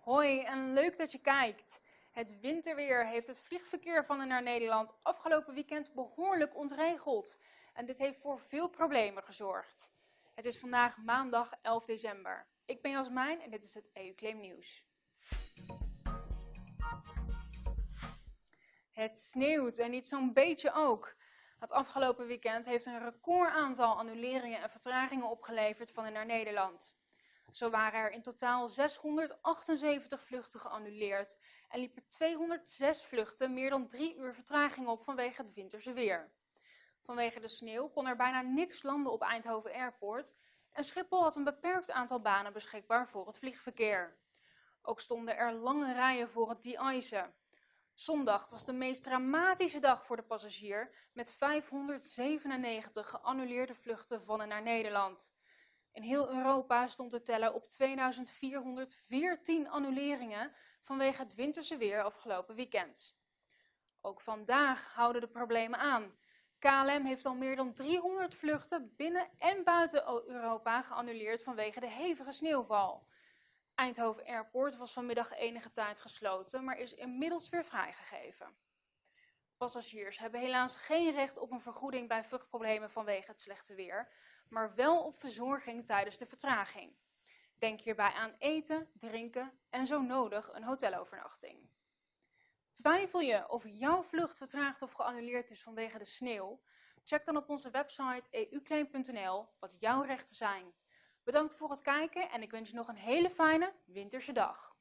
Hoi en leuk dat je kijkt. Het winterweer heeft het vliegverkeer van en naar Nederland afgelopen weekend behoorlijk ontregeld. En dit heeft voor veel problemen gezorgd. Het is vandaag maandag 11 december. Ik ben Jasmijn en dit is het EU-claim nieuws. Het sneeuwt en niet zo'n beetje ook. Het afgelopen weekend heeft een record aantal annuleringen en vertragingen opgeleverd van en naar Nederland. Zo waren er in totaal 678 vluchten geannuleerd en liepen 206 vluchten meer dan drie uur vertraging op vanwege het winterse weer. Vanwege de sneeuw kon er bijna niks landen op Eindhoven Airport en Schiphol had een beperkt aantal banen beschikbaar voor het vliegverkeer. Ook stonden er lange rijen voor het de-icen. Zondag was de meest dramatische dag voor de passagier met 597 geannuleerde vluchten van en naar Nederland. In heel Europa stond de teller op 2414 annuleringen vanwege het winterse weer afgelopen weekend. Ook vandaag houden de problemen aan. KLM heeft al meer dan 300 vluchten binnen en buiten Europa geannuleerd vanwege de hevige sneeuwval. Eindhoven Airport was vanmiddag enige tijd gesloten, maar is inmiddels weer vrijgegeven. Passagiers hebben helaas geen recht op een vergoeding bij vluchtproblemen vanwege het slechte weer, maar wel op verzorging tijdens de vertraging. Denk hierbij aan eten, drinken en zo nodig een hotelovernachting. Twijfel je of jouw vlucht vertraagd of geannuleerd is vanwege de sneeuw? Check dan op onze website euclaim.nl wat jouw rechten zijn. Bedankt voor het kijken en ik wens je nog een hele fijne winterse dag.